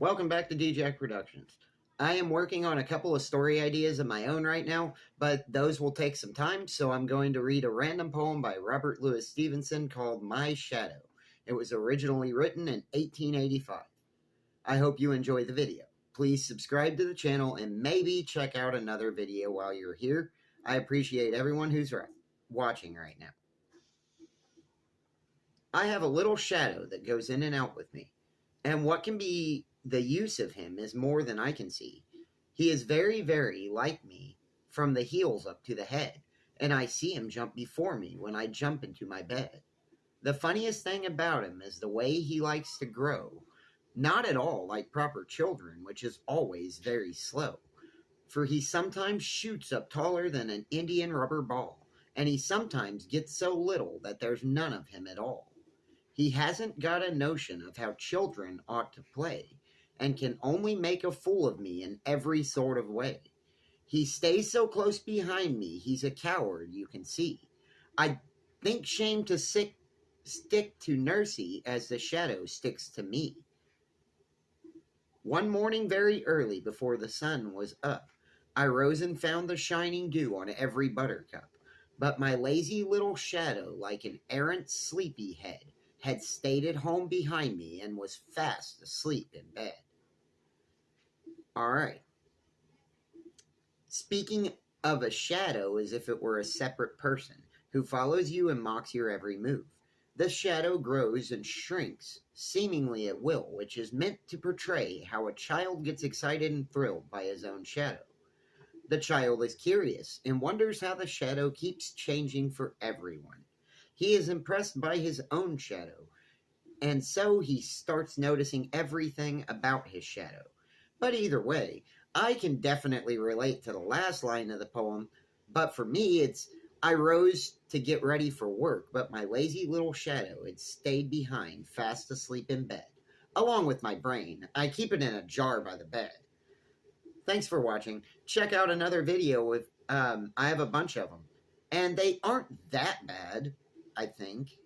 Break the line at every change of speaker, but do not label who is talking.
Welcome back to DJack Productions. I am working on a couple of story ideas of my own right now, but those will take some time, so I'm going to read a random poem by Robert Louis Stevenson called My Shadow. It was originally written in 1885. I hope you enjoy the video. Please subscribe to the channel and maybe check out another video while you're here. I appreciate everyone who's right, watching right now. I have a little shadow that goes in and out with me, and what can be the use of him is more than I can see. He is very, very like me from the heels up to the head, and I see him jump before me when I jump into my bed. The funniest thing about him is the way he likes to grow, not at all like proper children, which is always very slow. For he sometimes shoots up taller than an Indian rubber ball, and he sometimes gets so little that there's none of him at all. He hasn't got a notion of how children ought to play, and can only make a fool of me in every sort of way. He stays so close behind me, he's a coward, you can see. I think shame to sick, stick to Nursey as the shadow sticks to me. One morning, very early, before the sun was up, I rose and found the shining dew on every buttercup. But my lazy little shadow, like an errant sleepy head, had stayed at home behind me and was fast asleep in bed. All right. Speaking of a shadow as if it were a separate person who follows you and mocks your every move. The shadow grows and shrinks, seemingly at will, which is meant to portray how a child gets excited and thrilled by his own shadow. The child is curious and wonders how the shadow keeps changing for everyone. He is impressed by his own shadow, and so he starts noticing everything about his shadow. But either way, I can definitely relate to the last line of the poem. But for me, it's I rose to get ready for work, but my lazy little shadow had stayed behind, fast asleep in bed, along with my brain. I keep it in a jar by the bed. Thanks for watching. Check out another video with, um, I have a bunch of them. And they aren't that bad, I think.